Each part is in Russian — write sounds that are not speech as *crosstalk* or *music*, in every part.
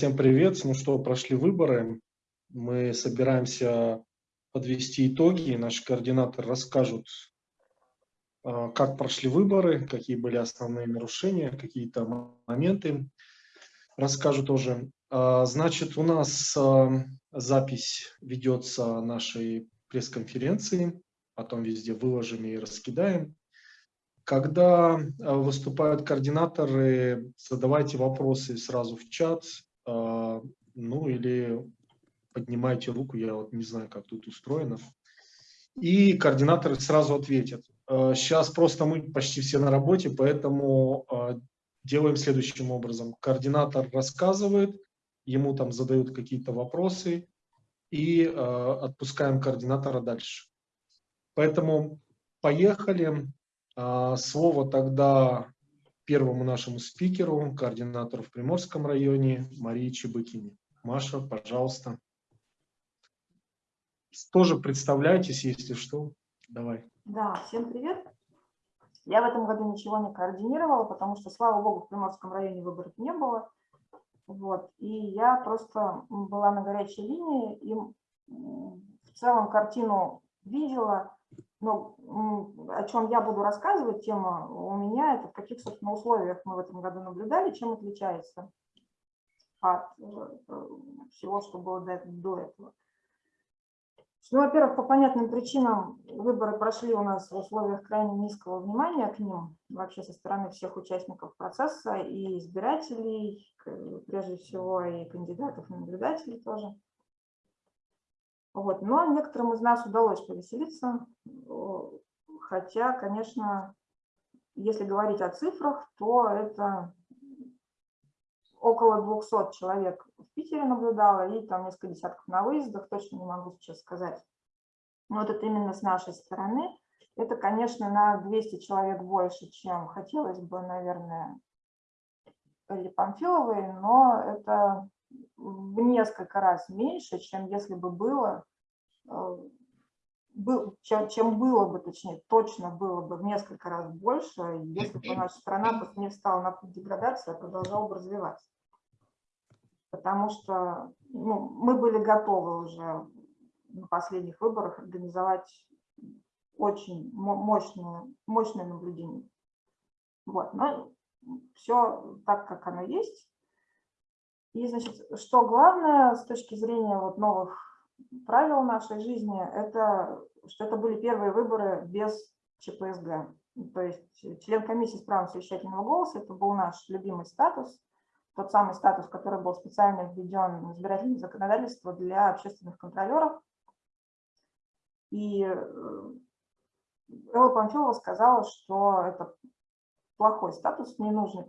Всем привет. Ну что, прошли выборы. Мы собираемся подвести итоги. Наши координаторы расскажут, а, как прошли выборы, какие были основные нарушения, какие-то моменты. Расскажу тоже. А, значит, у нас а, запись ведется нашей пресс-конференции. Потом везде выложим и раскидаем. Когда выступают координаторы, задавайте вопросы сразу в чат, ну или поднимайте руку, я вот не знаю, как тут устроено. И координаторы сразу ответят. Сейчас а, просто мы почти все на работе, поэтому а, делаем следующим образом. Координатор рассказывает, ему там задают какие-то вопросы, и отпускаем координатора дальше. Поэтому поехали. Слово тогда первому нашему спикеру, координатору в Приморском районе Марии Чебыкине. Маша, пожалуйста. Тоже представляйтесь, если что. Давай. Да, всем привет. Я в этом году ничего не координировала, потому что, слава богу, в Приморском районе выборов не было. Вот. И я просто была на горячей линии и в целом картину видела, но о чем я буду рассказывать, тема у меня, это в каких, собственно, условиях мы в этом году наблюдали, чем отличается от э, всего, что было до этого. Ну, во-первых, по понятным причинам выборы прошли у нас в условиях крайне низкого внимания к ним, вообще со стороны всех участников процесса, и избирателей, прежде всего, и кандидатов, и наблюдателей тоже. Вот. Но некоторым из нас удалось повеселиться, хотя, конечно, если говорить о цифрах, то это около 200 человек в Питере наблюдало и там несколько десятков на выездах, точно не могу сейчас сказать. Но вот это именно с нашей стороны. Это, конечно, на 200 человек больше, чем хотелось бы, наверное, или Памфиловой, но это в несколько раз меньше, чем если бы было, э, был, чем, чем было бы, точнее, точно было бы в несколько раз больше, если бы наша страна не встала на путь деградации, а продолжала бы развиваться. Потому что ну, мы были готовы уже на последних выборах организовать очень мощное, мощное наблюдение. Вот, но все так, как оно есть. И, значит, что главное с точки зрения вот новых правил нашей жизни, это что это были первые выборы без ЧПСГ. То есть член комиссии с правом совещательного голоса, это был наш любимый статус, тот самый статус, который был специально введен в избирательное законодательство для общественных контролеров. И э, Элла Панфилова сказала, что это плохой статус, ненужный,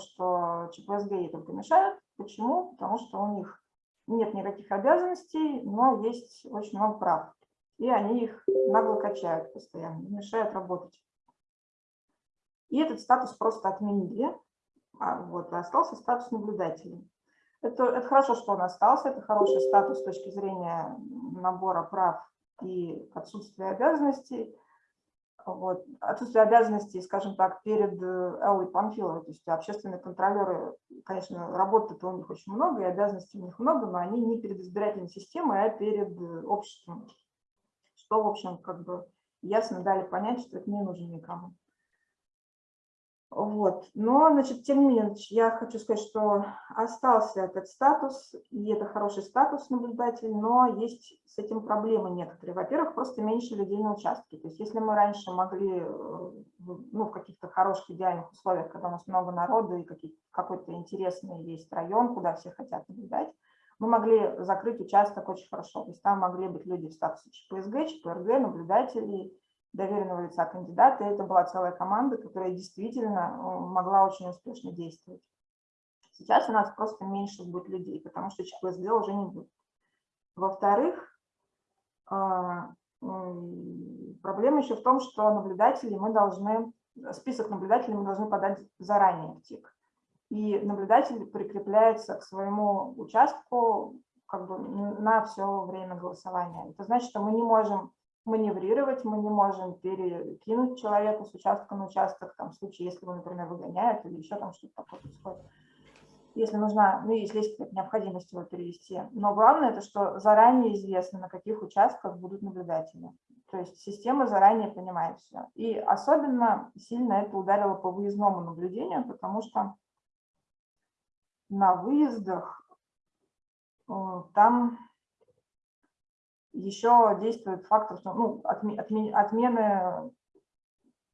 что ЧПСГ ей только мешает. Почему? Потому что у них нет никаких обязанностей, но есть очень много прав. И они их нагло качают постоянно, мешают работать. И этот статус просто отменили, а вот, остался статус наблюдателя. Это, это хорошо, что он остался, это хороший статус с точки зрения набора прав и отсутствия обязанностей вот, отсутствие обязанностей, скажем так, перед э, Эллой Панфиловой. То есть общественные контролеры, конечно, работы-то у них очень много, и обязанностей у них много, но они не перед избирательной системой, а перед э, обществом. Что, в общем, как бы ясно дали понять, что это не нужно никому. Вот. Но, значит, тем не менее, я хочу сказать, что остался этот статус, и это хороший статус наблюдатель, но есть с этим проблемы некоторые. Во-первых, просто меньше людей на участке. То есть если мы раньше могли, э, ну, в каких-то хороших идеальных условиях, когда у нас много народа и какой-то интересный есть район, куда все хотят наблюдать, мы могли закрыть участок очень хорошо. То есть там могли быть люди в статусе ЧПСГ, ЧПРГ, наблюдателей, доверенного лица кандидата. И это была целая команда, которая действительно э, могла очень успешно действовать. Сейчас у нас просто меньше будет людей, потому что ЧПСД уже не будет. Во-вторых, а, проблема еще в том, что наблюдатели мы должны, список наблюдателей мы должны подать заранее в ТИК. И наблюдатель прикрепляется к своему участку как бы на все время голосования. Это значит, что мы не можем маневрировать, мы не можем перекинуть человека с участка на участок, там, в случае, если его, например, выгоняют или еще там что-то такое происходит. если нужна, ну, если есть какая-то необходимость его перевести. Но главное, это что заранее известно, на каких участках будут наблюдатели. То есть система заранее понимает все. И особенно сильно это ударило по выездному наблюдению, потому что на выездах э, там еще действует фактор, что ну, отмены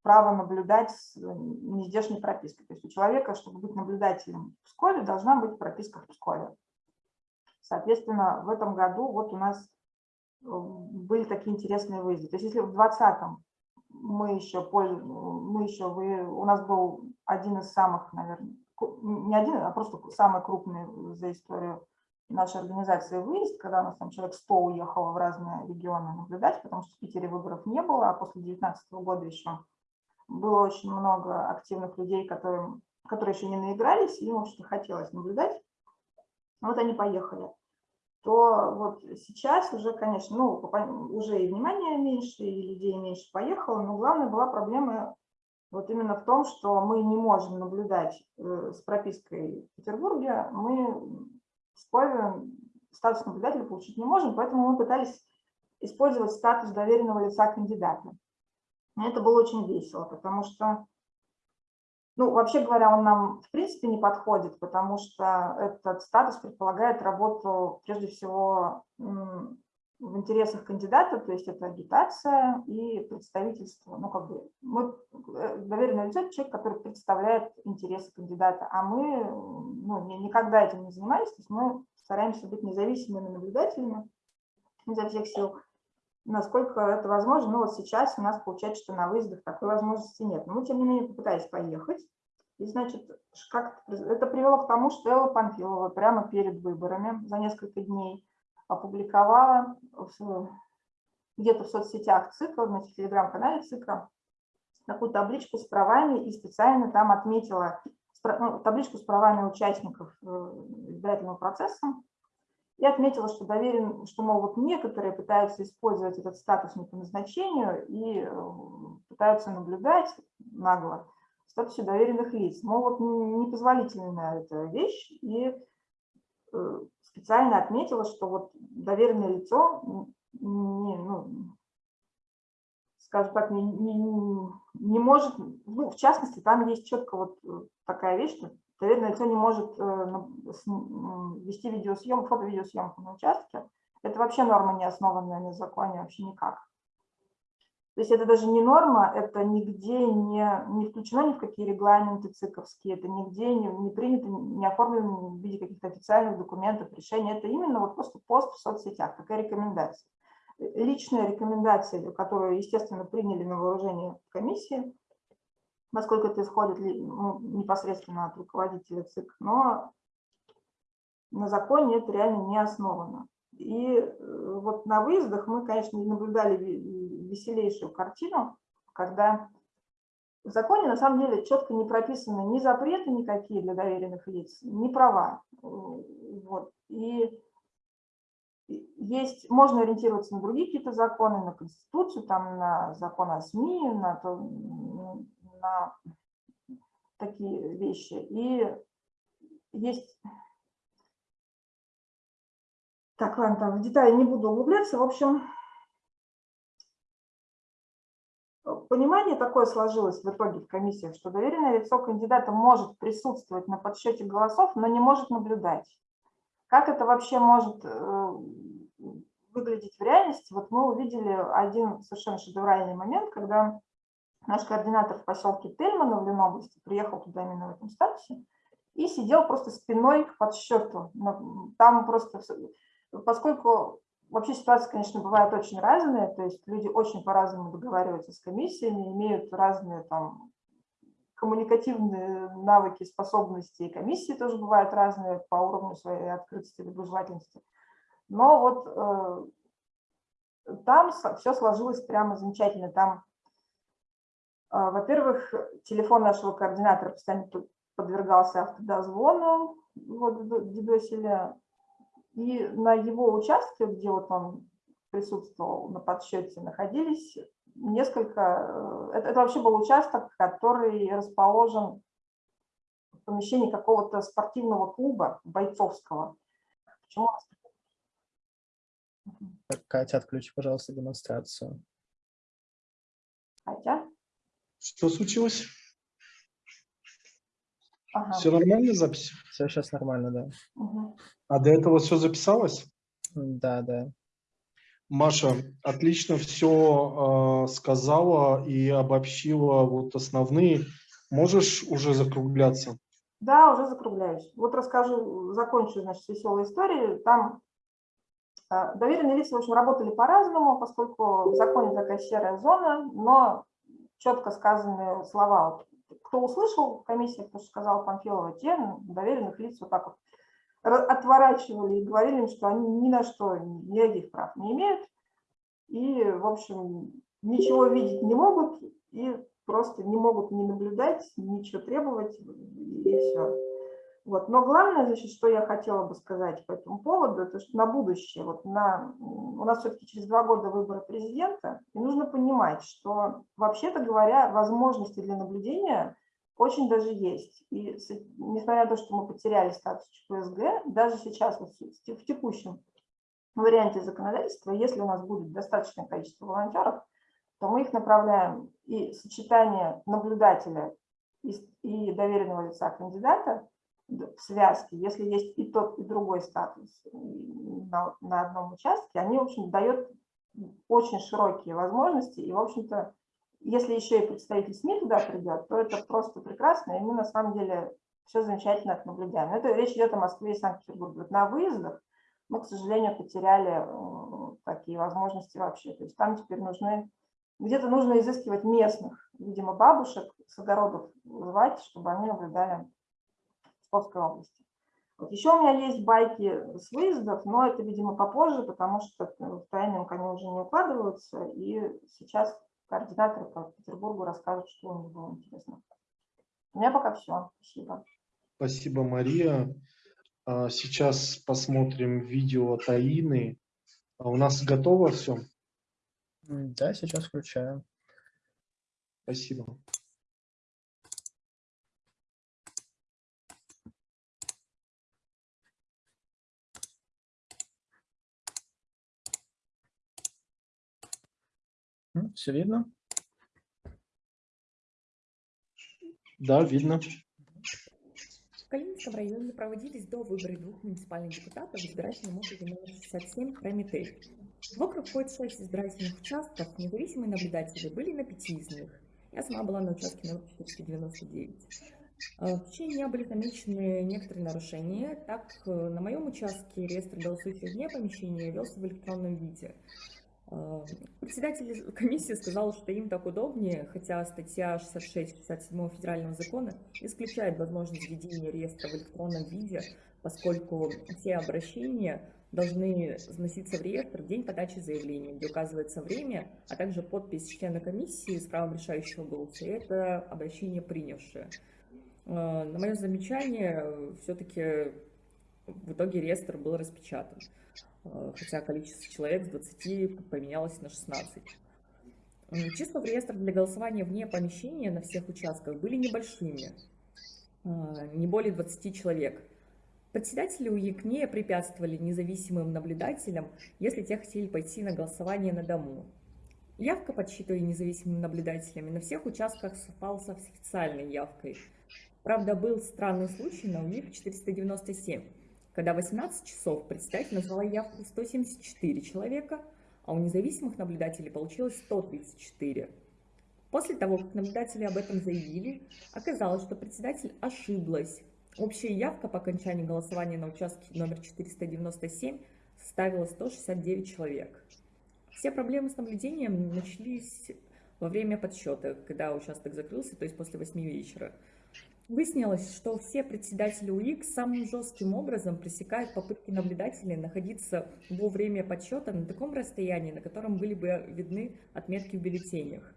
право наблюдать с нездешней пропиской. То есть у человека, чтобы быть наблюдателем в Пскове, должна быть прописка в Пскове. Соответственно, в этом году вот у нас э, были такие интересные выезды. То есть если в 2020 мы еще, мы еще вы, у нас был один из самых, наверное, не один, а просто самый крупный за историю нашей организации выезд, когда у нас там человек 100 уехало в разные регионы наблюдать, потому что в Питере выборов не было, а после 2019 года еще было очень много активных людей, которым, которые еще не наигрались, и им, общем хотелось наблюдать. Вот они поехали. То вот сейчас уже, конечно, ну, уже и внимания меньше, и людей меньше поехало, но главная была проблема вот именно в том, что мы не можем наблюдать э, с пропиской в Петербурге, мы Пскове статус наблюдателя получить не можем, поэтому мы пытались использовать статус доверенного лица кандидата. Это было очень весело, потому что, ну, вообще говоря, он нам в принципе не подходит, потому что этот статус предполагает работу, прежде всего, в интересах кандидата, то есть это агитация и представительство. Ну, как бы мы э, доверенное лицо – человек, который представляет интересы кандидата, а мы ну, никогда этим не занимались, то есть мы стараемся быть независимыми наблюдателями изо всех сил насколько это возможно. Ну вот сейчас у нас получается, что на выездах такой возможности нет. Но мы, тем не менее, попытались поехать. И, значит, как это привело к тому, что Элла Панфилова прямо перед выборами за несколько дней опубликовала где-то в соцсетях ЦИКа, в телеграм-канале ЦИКа, такую табличку с правами и специально там отметила ну, табличку с правами участников э, избирательного процесса и отметила, что доверен, что, мол, вот некоторые пытаются использовать этот статус не по назначению и э, пытаются наблюдать нагло в статусе доверенных лиц. Мол, вот непозволительная эта вещь, и специально отметила, что вот доверенное лицо не, ну, скажем так, не, не, не может, ну, в частности, там есть четко вот э, такая вещь, что Доверенное лицо не может э, вести видеосъемку, фото-видеосъемку на участке. Это вообще норма, не основанная на законе вообще никак. То есть это даже не норма, это нигде не, не включено ни в какие регламенты циковские, это нигде не, не принято, не оформлено в виде каких-то официальных документов, решений. Это именно вот просто пост в соцсетях, такая рекомендация. Личная рекомендация, которую, естественно, приняли на вооружение комиссии, насколько это исходит ну, непосредственно от руководителя ЦИК, но на законе это реально не основано. И э, вот на выездах мы, конечно, наблюдали веселейшую картину, когда в законе на самом деле четко не прописаны ни запреты никакие для доверенных лиц, ни права. Вот. И есть, можно ориентироваться на другие какие-то законы, на Конституцию, там, на закон о СМИ, на то, на такие вещи. И есть... Так, ладно, там в детали не буду углубляться. В общем, понимание такое сложилось в итоге в комиссиях, что доверенное лицо кандидата может присутствовать на подсчете голосов, но не может наблюдать. Как это вообще может э, выглядеть в реальности? Вот мы увидели один совершенно шедевральный момент, когда наш координатор в поселке Тельмана в Ленобласти приехал туда именно в этом статусе и сидел просто спиной к подсчету. Там просто, поскольку вообще ситуация, конечно, бывает очень разная, то есть люди очень по-разному договариваются с комиссиями, имеют разные там коммуникативные навыки, способности, и комиссии тоже бывают разные по уровню своей открытости доброжелательности. Но вот э, там все сложилось прямо замечательно. Там а, во-первых, телефон нашего координатора постоянно подвергался автодозвону, вот дедосили, и на его участке, где вот он присутствовал на подсчете, находились несколько, э, это, это вообще был участок, который расположен помещении какого-то спортивного клуба бойцовского. Почему? Так, Катя, отключи, пожалуйста, демонстрацию. Хотя? Что случилось? Ага. Все нормально запись? Все сейчас нормально, да? Мгм. А до этого все записалось? Да, да. Маша, отлично все сказала и обобщила вот основные. Можешь уже закругляться? Да, уже закругляюсь. Вот расскажу, закончу, значит, с веселой историей. Там э, доверенные лица, в общем, работали по-разному, поскольку в законе такая серая зона, но четко сказанные слова. Кто услышал, комиссия, кто сказал Панфилова, те доверенных лиц вот так вот ра- отворачивали и говорили им, что они ни на что никаких прав не имеют, и, в общем, ничего видеть не могут, и просто не могут не наблюдать, ничего требовать, и все. Вот. Но главное, значит, что я хотела бы сказать по этому поводу, это что на будущее, вот на, у нас все-таки через два года выборы президента, и нужно понимать, что, вообще-то говоря, возможности для наблюдения очень даже есть. И несмотря на то, что мы потеряли статус ЧПСГ, даже сейчас вот в те- в текущем варианте законодательства, если у нас будет достаточное количество волонтеров, то мы их направляем и сочетание наблюдателя и, и доверенного лица кандидата в связке, если есть и тот, и другой статус м, на, на одном участке, они, в общем, дают очень широкие возможности. И, в общем-то, если еще и представитель СМИ туда придет, то это просто прекрасно, и мы на самом деле все замечательно это наблюдаем. Это речь идет о Москве и Санкт-Петербурге. На выездах мы, к сожалению, потеряли э, такие возможности вообще. То есть там теперь нужны, где-то нужно изыскивать местных, видимо, бабушек с огородов звать, чтобы они наблюдали в Псковской области. Вот еще у меня есть байки с выездов, но это, видимо, попозже, потому что в тайминг они уже не укладываются, и сейчас координаторы по Петербургу расскажут, что у них было интересно. У меня пока все. Спасибо. Спасибо, Мария. А, Сейчас посмотрим видео Таины. А У нас готово все? Да, сейчас включаю. Спасибо. Все видно? Да, видно. В Калининском районе проводились до выборы двух муниципальных депутатов в избирательном округе номер 67 Прометей. В округ входит шесть избирательных участков, независимые наблюдатели были на пяти из них. Я сама была на участке номер 499. Э, В течение дня были замечены некоторые нарушения. Так, э, на моем участке реестр голосующих вне помещения велся в электронном виде. Э, Председатель комиссии сказал, что им так удобнее, хотя статья 66-67 федерального закона исключает возможность введения реестра в электронном виде, поскольку все обращения должны вноситься в реестр в день подачи заявления, где указывается время, а также подпись члена комиссии с правом решающего голоса, и это обращение принявшее. Э, На мое замечание, все-таки в итоге реестр был распечатан, э, хотя количество человек с 20 поменялось на 16. М, Числа в реестр для голосования вне помещения на всех участках были небольшими, э, не более 20 человек. Председатели УИК не препятствовали независимым наблюдателям, если те хотели пойти на голосование на дому. Явка, подсчитывая независимыми наблюдателями, на всех участках совпала с официальной явкой. Правда, был странный случай на УИК 497, когда в 18 часов председатель назвала явку 174 человека, а у независимых наблюдателей получилось 134. После того, как наблюдатели об этом заявили, оказалось, что председатель ошиблась. Общая явка по окончании голосования на участке номер 497 составила 169 человек. Все проблемы с наблюдением начались во время подсчета, когда участок закрылся, то есть после 8 вечера. Выяснилось, что все председатели УИК самым жестким образом пресекают попытки наблюдателей находиться во время подсчета на таком расстоянии, на котором были бы видны отметки в бюллетенях.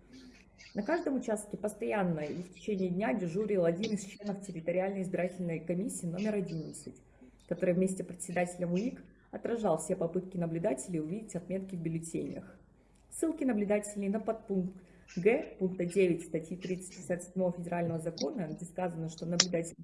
На каждом участке постоянно и в течение дня дежурил один из членов территориальной избирательной комиссии номер 11, который вместе с председателем УИК отражал все попытки наблюдателей увидеть отметки в бюллетенях. Ссылки наблюдателей на подпункт г пункта 9 статьи 357 Федерального закона, где сказано, что наблюдатель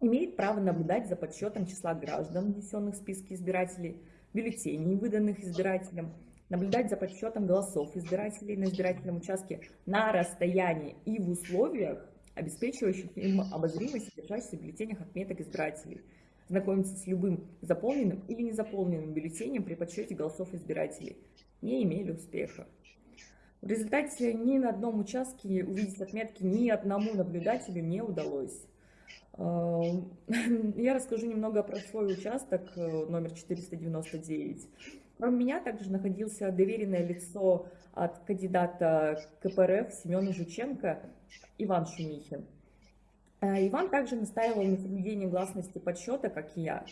имеет право наблюдать за подсчетом числа граждан, внесенных в списки избирателей, бюллетеней, выданных избирателям, наблюдать за подсчетом голосов избирателей на избирательном участке на расстоянии и в условиях, обеспечивающих им обозримость содержащихся в бюллетенях отметок избирателей, знакомиться с любым заполненным или незаполненным бюллетенем при подсчете голосов избирателей, не имели успеха. В результате ни на одном участке увидеть отметки ни одному наблюдателю не удалось. *laughs* Я расскажу немного про свой участок, э, номер 499. Кроме меня также находился доверенное лицо от кандидата КПРФ Семена Жученко Иван Шумихин. Э, Иван также настаивал на соблюдении гласности подсчета, как и я.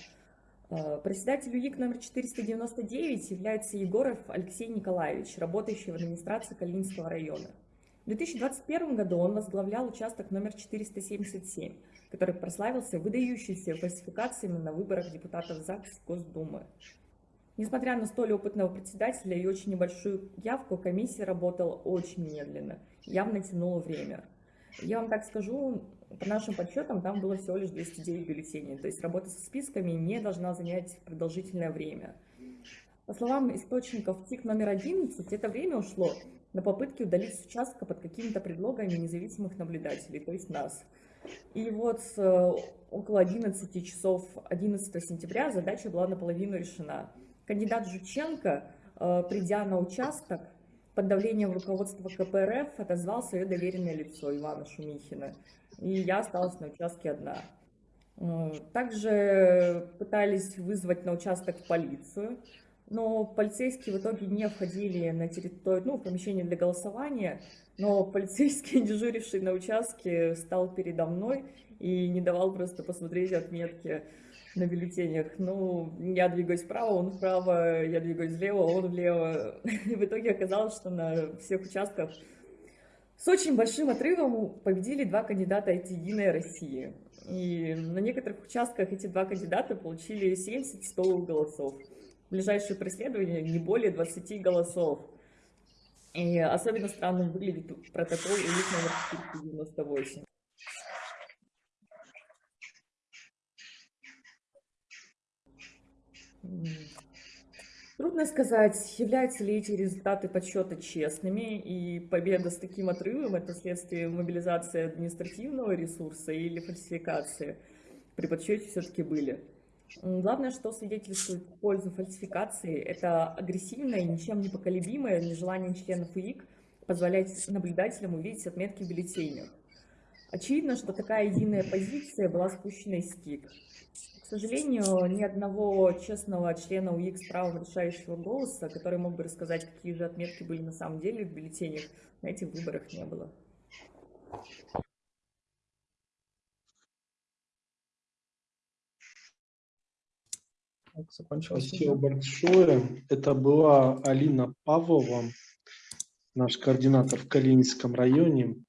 Э, Председатель УИК номер 499 является Егоров Алексей Николаевич, работающий в администрации Калининского района. В 2021 году он возглавлял участок номер 477, который прославился выдающимися фальсификациями на выборах депутатов ЗАГС Госдумы. Несмотря на столь опытного председателя и очень небольшую явку, комиссия работала очень медленно, явно тянула время. Я вам так скажу, по нашим подсчетам там было всего лишь 209 бюллетеней, то есть работа со списками не должна занять продолжительное время. По словам источников ТИК номер 11, это время ушло на попытки удалить с участка под какими-то предлогами независимых наблюдателей, то есть нас. И вот э, около 11 часов 11 сентября задача была наполовину решена. Кандидат Жученко, э, придя на участок, под давлением руководства КПРФ отозвал свое доверенное лицо Ивана Шумихина. И я осталась на участке одна. Э, Также пытались вызвать на участок полицию, но полицейские в итоге не входили на территорию, ну, в помещение для голосования, но полицейский, *laughs* дежуривший на участке, стал передо мной и не давал просто посмотреть отметки на бюллетенях. Ну, я двигаюсь вправо, он вправо, я двигаюсь влево, он влево. *laughs* И в итоге оказалось, что на всех участках с очень большим отрывом победили два кандидата от «Единой России». И на некоторых участках эти два кандидата получили 70-100 голосов. Ближайшее преследование не более 20 голосов. И особенно странным выглядит протокол УИК номер 498. Трудно сказать, являются ли эти результаты подсчета честными, и победа с таким отрывом – это следствие мобилизации административного ресурса или фальсификации. При подсчете все-таки были. Главное, что свидетельствует пользу фальсификации, это агрессивное, ничем не поколебимое нежелание членов УИК позволять наблюдателям увидеть отметки в бюллетенях. Очевидно, что такая единая позиция была спущена из СКИК. К сожалению, ни одного честного члена УИК с правом решающего голоса, который мог бы рассказать, какие же отметки были на самом деле в бюллетенях, на этих выборах не было. Закончилось. Спасибо большое. Это была Алина Павлова, наш координатор в Калининском районе.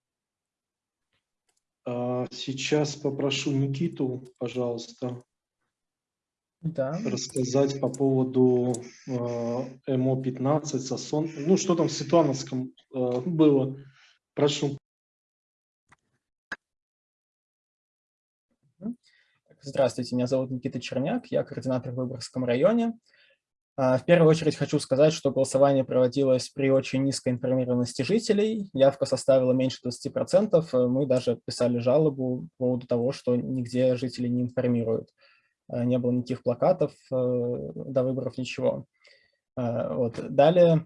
А, Сейчас попрошу Никиту, пожалуйста, Да, рассказать по поводу э, МО-15, Сосон. Ну, что там в Светлановском э, было. Прошу. Здравствуйте, меня зовут Никита Черняк, я координатор в Выборгском районе. А, В первую очередь хочу сказать, что голосование проводилось при очень низкой информированности жителей. Явка составила меньше 20%. Мы даже писали жалобу по поводу того, что нигде жители не информируют. А, Не было никаких плакатов э, до выборов, ничего. А, Вот. Далее,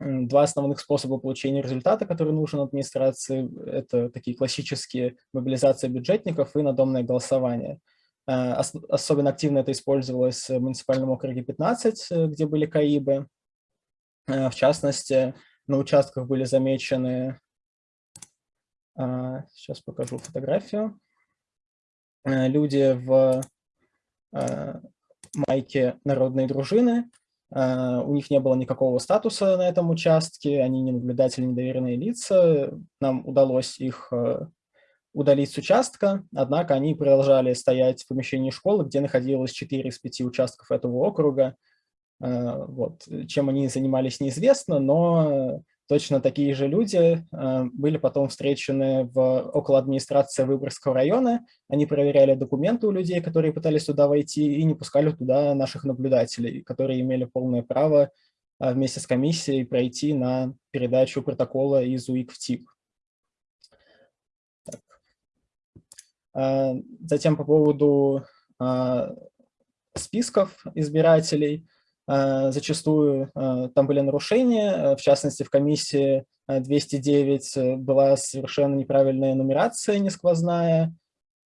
два основных способа получения результата, который нужен администрации, это такие классические мобилизация бюджетников и надомное голосование. Ос- Особенно активно это использовалось в муниципальном округе 15, э, где были КАИБы. Э, В частности, на участках были замечены, а, сейчас покажу фотографию, Э, люди в майке народной дружины. У них не было никакого статуса на этом участке, они не наблюдатели, не доверенные лица. Нам удалось их э, удалить с участка, однако они продолжали стоять в помещении школы, где находилось 4 из 5 участков этого округа. Э, Вот. Чем они занимались, неизвестно, но точно такие же люди были потом встречены в, около администрации Выборгского района. Они проверяли документы у людей, которые пытались туда войти, и не пускали туда наших наблюдателей, которые имели полное право вместе с комиссией пройти на передачу протокола из УИК в ТИК. Затем по поводу списков избирателей. Э, зачастую э, там были нарушения, э, в частности, в комиссии 209 была совершенно неправильная нумерация несквозная,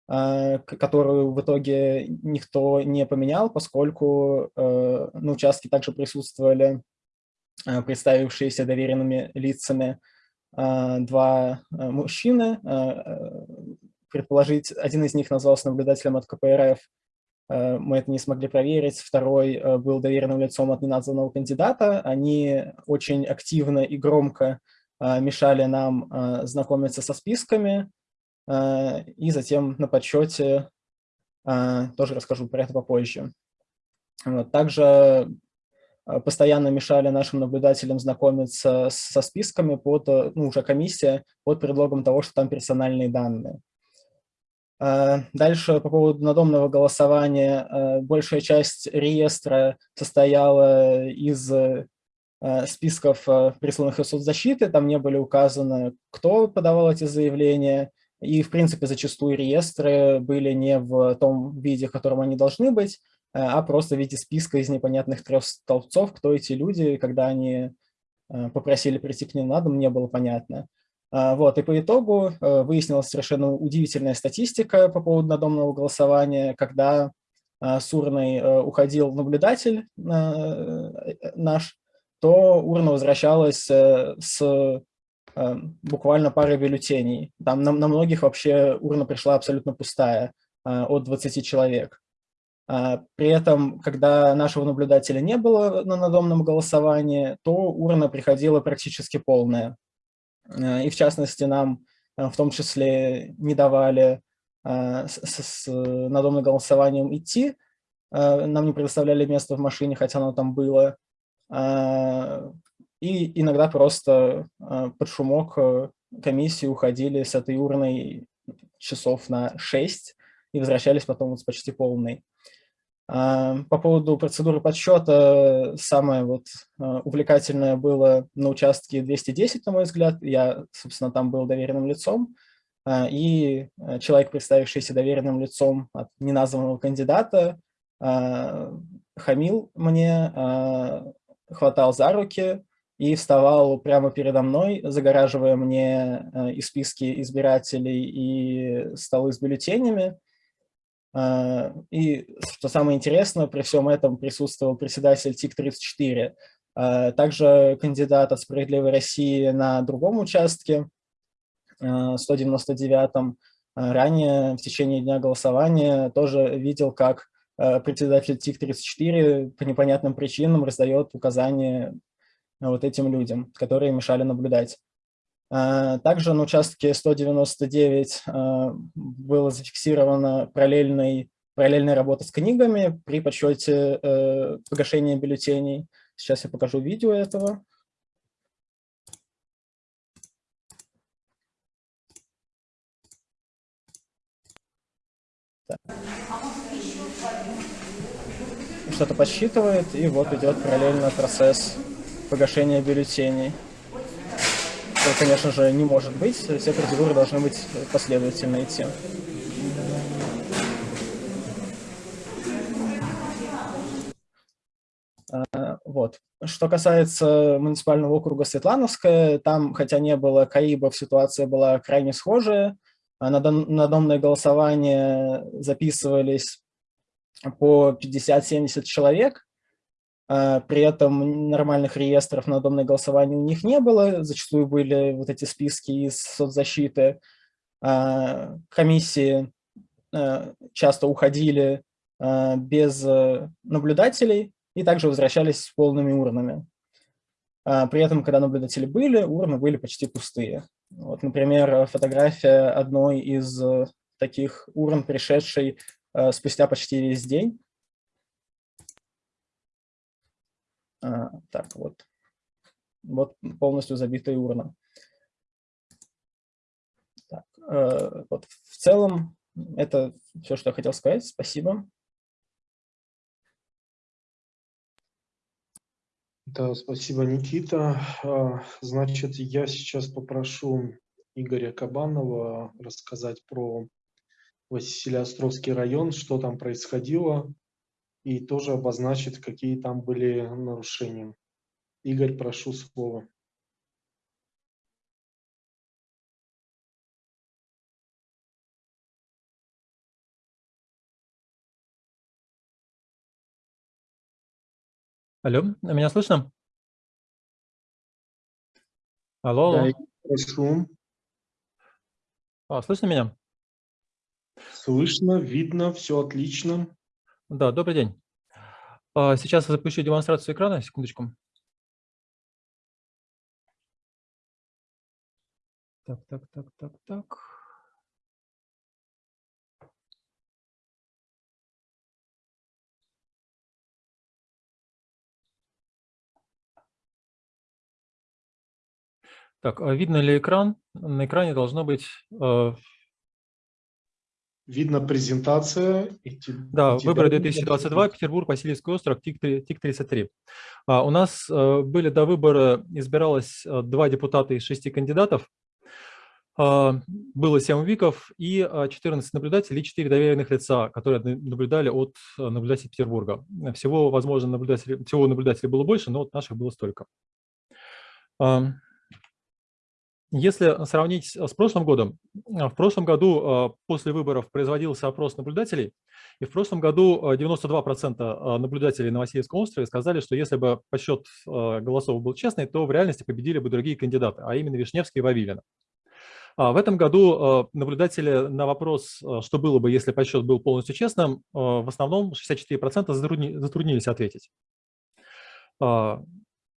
которую в итоге никто не поменял, поскольку на участке также присутствовали представившиеся доверенными лицами два мужчины. Предположить, один из них назвался наблюдателем от КПРФ, Э, мы это не смогли проверить. Второй э, был доверенным лицом от неназванного кандидата. Они очень активно и громко э, мешали нам знакомиться со списками. И затем на подсчете тоже расскажу про это попозже. Также постоянно мешали нашим наблюдателям знакомиться со списками под, ну, уже комиссия под предлогом того, что там персональные данные. Э, дальше по поводу надомного голосования. Э, большая часть реестра состояла из э, списков присланных из соцзащиты, там не были указаны, кто подавал эти заявления, и, в принципе, зачастую реестры были не в том виде, в котором они должны быть, а просто в виде списка из непонятных трех столбцов, кто эти люди, когда они попросили прийти к ним на дом, не было понятно. А, вот, и по итогу э, выяснилась совершенно удивительная статистика по поводу надомного голосования, когда а, с урной э, уходил наблюдатель э, наш, то урна возвращалась с буквально парой бюллетеней. Там на, на многих вообще урна пришла абсолютно пустая, от 20 человек. При этом, когда нашего наблюдателя не было на надомном голосовании, то урна приходила практически полная. Э, и в частности нам э, в том числе не давали э, с, с надомным голосованием идти, нам не предоставляли место в машине, хотя оно там было, и иногда просто под шумок комиссии уходили с этой урной часов на 6 и возвращались потом с почти полной. А, по поводу процедуры подсчета, самое вот а, увлекательное было на участке 210, на мой взгляд. Я, собственно, там был доверенным лицом. А, и человек, представившийся доверенным лицом от неназванного кандидата, хамил мне, хватал за руки и вставал прямо передо мной, загораживая мне и списки избирателей, и столы с бюллетенями. А, и, что самое интересное, при всем этом присутствовал председатель ТИК-34, а, также кандидат от «Справедливой России» на другом участке, 199-м. А, ранее, в течение дня голосования, тоже видел, как председатель ТИК-34 по непонятным причинам раздает указания вот этим людям, которые мешали наблюдать. А, также на участке 199 а, было зафиксировано параллельный, параллельная работа с книгами при подсчете э, погашения бюллетеней. Сейчас я покажу видео этого. Что-то подсчитывает, и вот идет параллельно процесс погашения бюллетеней конечно же, не может быть. Все процедуры должны быть последовательно идти. А, вот. Что касается муниципального округа Светлановская, там, хотя не было КАИБов, ситуация была крайне схожая. А на домное голосование записывались по 50-70 человек, при этом нормальных реестров на домное голосование у них не было, зачастую были вот эти списки из соцзащиты. А, комиссии а, часто уходили без э, наблюдателей и также возвращались с полными урнами. При этом, когда наблюдатели были, урны были почти пустые. Вот, например, фотография одной из э, таких урн, пришедшей э, спустя почти весь день. А, так, вот. Вот полностью забитая урна. Так, э, вот в целом это все, что я хотел сказать. Спасибо. Да, спасибо, Никита. А, Значит, я сейчас попрошу Игоря Кабанова рассказать про Василиостровский район, что там происходило, и тоже обозначить, какие там были нарушения. Игорь, прошу слово. Алло, меня слышно? Алло, Да, алло. Игорь, прошу. А, слышно меня? Слышно, видно, все отлично. Да, добрый день. А, Сейчас я запущу демонстрацию экрана, секундочку. Так, так, так, так, так. Так, а видно ли экран? На экране должно быть э, Видно презентация. Да, выборы видно 2022, Петербург, Васильевский остров, ТИК-3- ТИК-33. А, У нас э, были до выбора, избиралось э, два депутата из шести кандидатов, А, было 7 ВИКов и а, 14 наблюдателей и 4 доверенных лица, которые на- наблюдали от э, наблюдателей Петербурга. Всего, возможно, наблюдателей, всего наблюдателей было больше, но вот наших было столько. Если сравнить с прошлым годом, а, в прошлом году а, после выборов производился опрос наблюдателей, и в прошлом году а, 92% а, наблюдателей на Васильевском острове сказали, что если бы подсчет а, голосов был честный, то в реальности победили бы другие кандидаты, а именно Вишневский и Вавилина. А В этом году а, наблюдатели на вопрос, а, что было бы, если подсчет был полностью честным, а, в основном 64% затрудни- затруднились ответить.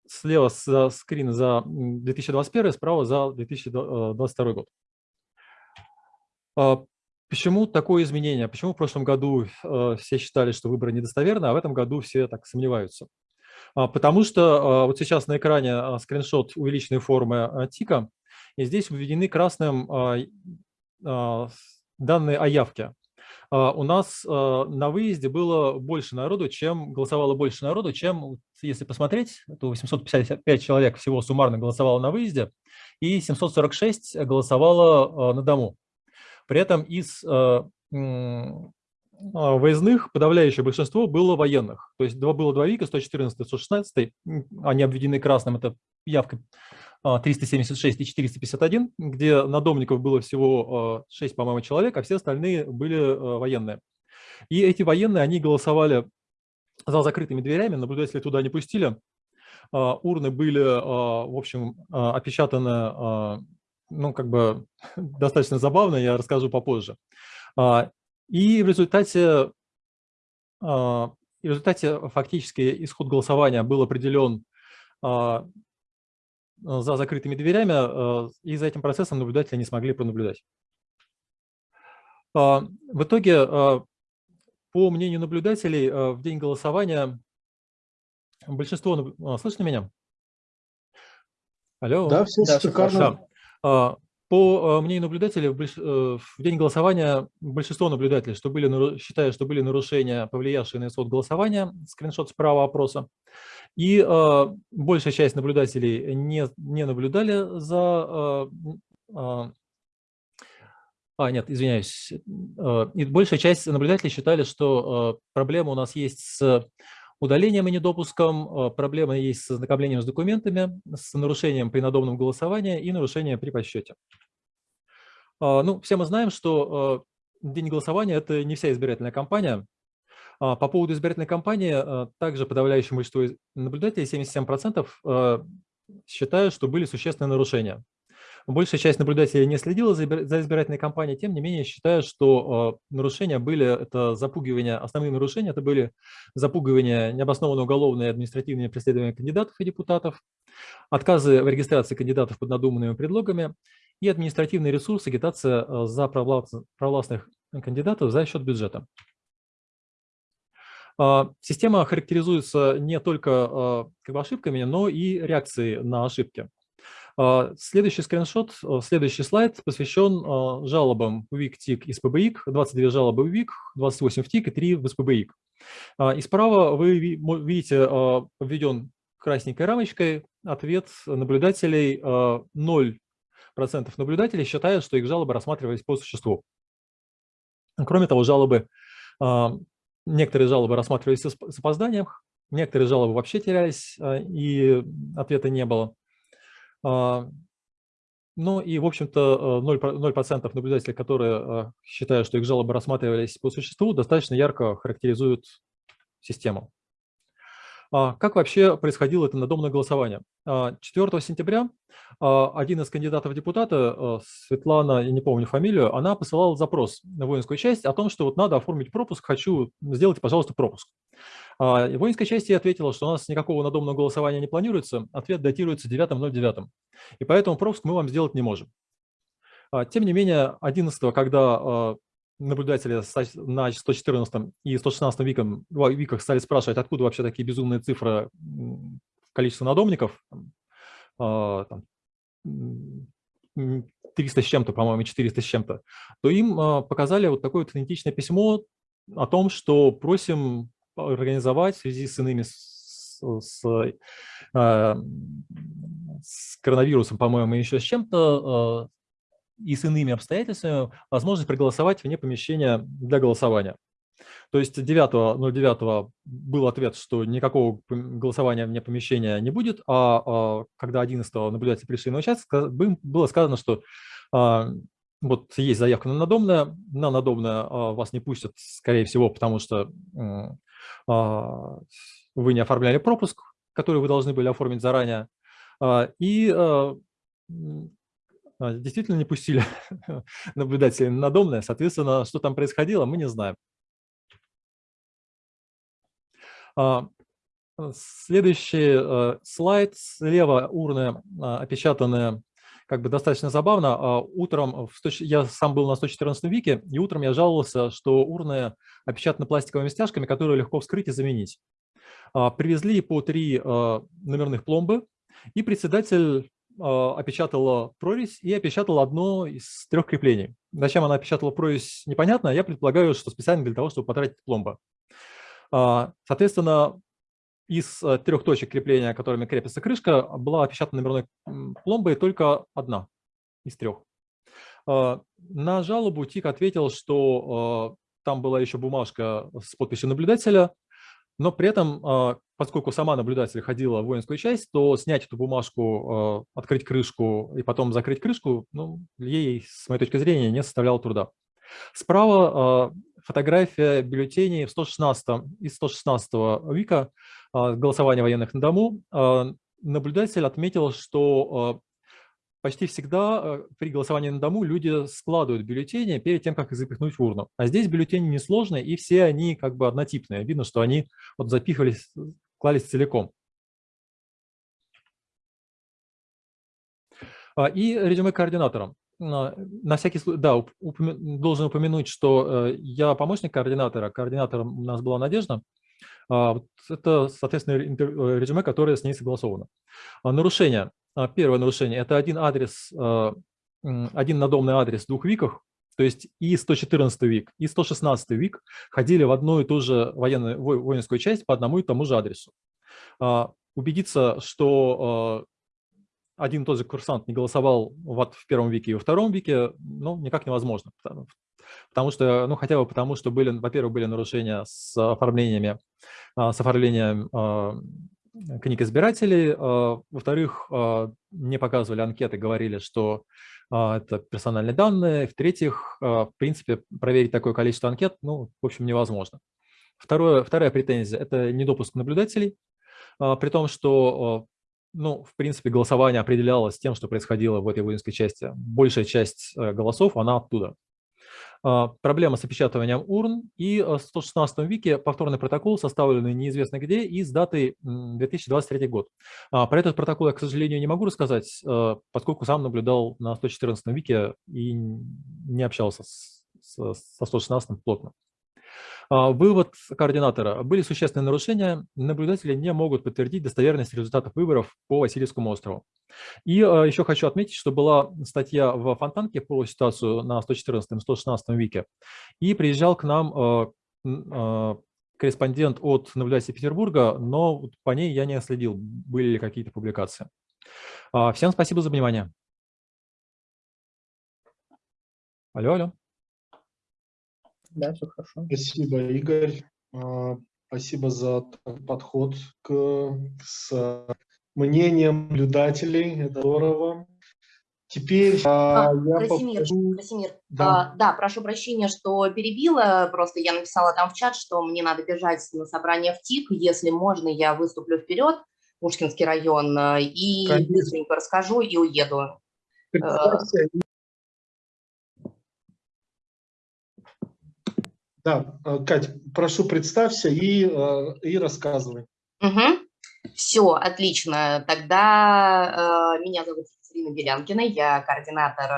Слева за скрин за м, 2021, справа за 2022 год. А, Почему такое изменение? Почему в прошлом году э, все считали, что выборы недостоверны, а в этом году все так сомневаются? А, Потому что а, вот сейчас на экране скриншот увеличенной формы ТИКа, и здесь введены красным данные о явке. А, У нас а, на выезде было больше народу, чем голосовало больше народу, чем, если посмотреть, то 855 человек всего суммарно голосовало на выезде, и 746 голосовало а, на дому. При этом из выездных подавляющее большинство было военных. То есть было два ВИКа, 114 и 116, м, они обведены красным, это явка 376 и 451, где надомников было всего 6, по-моему, человек, а все остальные были э, военные. И эти военные, они голосовали за закрытыми дверями, наблюдатели туда не пустили. А, Урны были, а, в общем, а, опечатаны, а, ну, как бы *laughs* достаточно забавно, я расскажу попозже. А, И в результате, а, в результате фактически исход голосования был определен а, за закрытыми дверями, а, и за этим процессом наблюдатели не смогли пронаблюдать. А, В итоге, а, по мнению наблюдателей, а, в день голосования большинство... а, Слышно меня? Алло? Да, все Да, шикарно. хорошо. По а, мнению наблюдателей, э, в день голосования большинство наблюдателей что были, считают, что были нарушения, повлиявшие на исход голосования, скриншот справа опроса, и а, большая часть наблюдателей не, не наблюдали за... а, м, а, нет, извиняюсь. а, И большая часть наблюдателей считали, что проблема у нас есть с удалением и недопуском, а, проблема есть с ознакомлением с документами, с нарушением при надомном голосовании и нарушением при подсчете. А, Ну, все мы знаем, что а, день голосования – это не вся избирательная кампания. А, По поводу избирательной кампании, а, также подавляющее большинство наблюдателей, 77%, а, считают, что были существенные нарушения. Большая часть наблюдателей не следила за избир- за избирательной кампанией, тем не менее считают, что а, нарушения были, это запугивание, основные нарушения это были запугивание, необоснованное уголовное и административное преследование кандидатов и депутатов, отказы в регистрации кандидатов под надуманными предлогами и административный ресурс, агитация а, за провластных кандидатов за счет бюджета. Система характеризуется не только как бы, ошибками, но и реакцией на ошибки. Следующий скриншот, следующий слайд посвящен жалобам в ВИК, ТИК и СПБИК. 22 жалобы в ВИК, 28 в ТИК и 3 в СПБИК. И справа вы видите введен красненькой рамочкой ответ наблюдателей 0% наблюдателей считают, что их жалобы рассматривались по существу. Кроме того, жалобы, некоторые жалобы рассматривались с опозданием, некоторые жалобы вообще терялись, и ответа не было. Ну и, в общем-то, 0%, наблюдателей, которые считают, что их жалобы рассматривались по существу, достаточно ярко характеризуют систему. А как вообще происходило это надомное голосование? 4 а, сентября а, один из кандидатов в депутаты, Светлана, я не помню фамилию, она посылала запрос на воинскую часть о том, что вот надо оформить пропуск, хочу, сделать, пожалуйста, пропуск. Воинская часть ответила, что у нас никакого надомного голосования не планируется, ответ датируется 9.09, и поэтому пропуск мы вам сделать не можем. Тем не менее, 11 когда наблюдатели на 114 и 116 виком, виках стали спрашивать, откуда вообще такие безумные цифры количества надомников, 300 а, с чем-то, по-моему, 400 с чем-то, то им а, показали вот такое вот идентичное письмо о том, что просим организовать в связи с иными с, с, а, с коронавирусом, по-моему, еще с чем-то и с иными обстоятельствами возможность проголосовать вне помещения для голосования. То есть 9.09 был ответ, что никакого голосования вне помещения не будет, а, а когда 11 наблюдатели пришли на участок, было сказано, что а, вот есть заявка на надомное, на надомное а, вас не пустят, скорее всего, потому что вы не оформляли пропуск, который вы должны были оформить заранее, и а, действительно не пустили *laughs* наблюдателей на домное. Соответственно, что там происходило, мы не знаем. А, следующий слайд. Слева урны а, опечатанные как бы достаточно забавно. Утром, я сам был на 114 вике, и утром я жаловался, что урны опечатаны пластиковыми стяжками, которые легко вскрыть и заменить. Привезли по три номерных пломбы, и председатель а, опечатала прорезь и опечатала одно из трех креплений. Зачем она опечатала прорезь, непонятно. Я предполагаю, что специально для того, чтобы потратить пломба. А, соответственно, из э, трех точек крепления, которыми крепится крышка, была опечатана номерной пломбой только одна из трех. А, на жалобу ТИК ответил, что там была еще бумажка с подписью наблюдателя, но при этом, а, поскольку сама наблюдатель ходила в воинскую часть, то снять эту бумажку, а, открыть крышку и потом закрыть крышку, ну, ей, с моей точки зрения, не составляло труда. Справа фотография бюллетеней в 116 из 116 века голосования военных на дому. Наблюдатель отметил, что почти всегда при голосовании на дому люди складывают бюллетени перед тем, как их запихнуть в урну. А здесь бюллетени несложные, и все они как бы однотипные. Видно, что они вот запихивались, клались целиком. А, и резюме координаторам. На всякий случай, да, упомя должен упомянуть, что э, я помощник координатора, координатором у нас была Надежда. А, это, соответственно, э, резюме, которое с ней согласовано. А, нарушение. А, первое нарушение – это один адрес, один надомный адрес в двух виках, то есть и 114 вик, и 116 вик ходили в одну и ту же военную, воинскую часть по одному и тому же адресу. Убедиться, что один и тот же курсант не голосовал вот в первом вике и во втором вике, ну, никак невозможно. Потому, потому что, ну, хотя бы потому, что были, во-первых, были нарушения с оформлениями, с оформлением книг избирателей. А, во-вторых, а, не показывали анкеты, говорили, что а, это персональные данные. В-третьих, в принципе, проверить такое количество анкет, ну, в общем, невозможно. Второе, вторая претензия – это недопуск наблюдателей, при том, что, ну, в принципе, голосование определялось тем, что происходило в этой воинской части. Большая часть э, голосов, она оттуда. А, проблема с опечатыванием урн и в 116 веке повторный протокол, составленный неизвестно где и с датой 2023 год. А, про этот протокол я, к сожалению, не могу рассказать, а, поскольку сам наблюдал на 114 веке и не общался с, со 116 плотно. А, Вывод координатора. Были существенные нарушения. Наблюдатели не могут подтвердить достоверность результатов выборов по Васильевскому острову. И а, еще хочу отметить, что была статья в Фонтанке по ситуацию на 114-116 веке. И приезжал к нам а, корреспондент от наблюдателя Петербурга, но по ней я не следил, были ли какие-то публикации. Всем спасибо за внимание. Алло, алло. Да, все хорошо. Спасибо, Игорь. А, Спасибо за подход к, с мнением наблюдателей. Это здорово. Теперь а, А, я Красимир, попрошу- Красимир, Да. а, да, прошу прощения, что перебила, просто я написала там в чат, что мне надо бежать на собрание в ТИК, если можно, я выступлю вперед, Пушкинский район, э, и Конечно. быстренько расскажу и уеду. Представься. Да, э, Кать, прошу, представься и, э, и рассказывай. Все, отлично. Тогда э, меня зовут Екатерина Белянкина, я координатор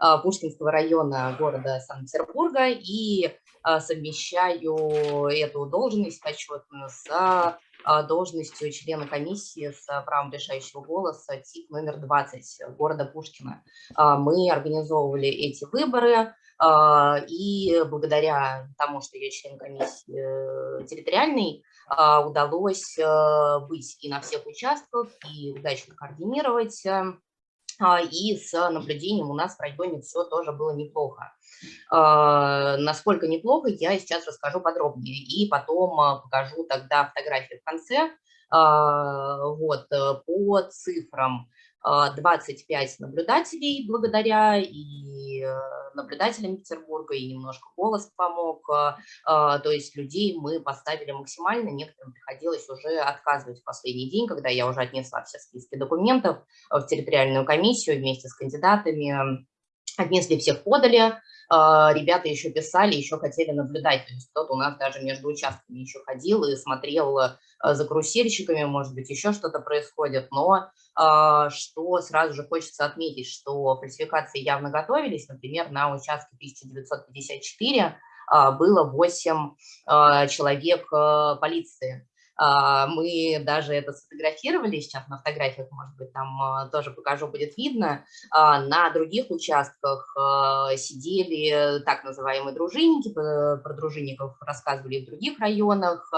э, Пушкинского района города Санкт-Петербурга и э, совмещаю эту должность почетную с э, должностью члена комиссии с правом решающего голоса ТИК номер 20 города Пушкина. Э, Мы организовывали эти выборы, и благодаря тому, что я член комиссии э, территориальной, а, удалось э, быть и на всех участках, и удачно координировать. э, а, И с наблюдением у нас в районе все тоже было неплохо. А, Насколько неплохо, я сейчас расскажу подробнее. И потом а, покажу тогда фотографии в конце. А, Вот, э, по цифрам. А, 25 наблюдателей благодаря и э, наблюдателям Петербурга, и немножко голос помог. а, а, То есть людей мы поставили максимально, некоторым приходилось уже отказывать в последний день, когда я уже отнесла все списки документов в территориальную комиссию вместе с кандидатами. Отнесли всех, подали. А, Ребята еще писали, еще хотели наблюдать. То есть кто-то у нас даже между участками еще ходил и смотрел э, за карусельщиками, может быть, еще что-то происходит. Но а, что сразу же хочется отметить, что фальсификации явно готовились. Например, на участке 1954 а, было 8 а, человек а, полиции. А, Мы даже это сфотографировали, сейчас на фотографиях, может быть, там а, тоже покажу, будет видно. А, На других участках а, сидели так называемые дружинники, про дружинников рассказывали в других районах.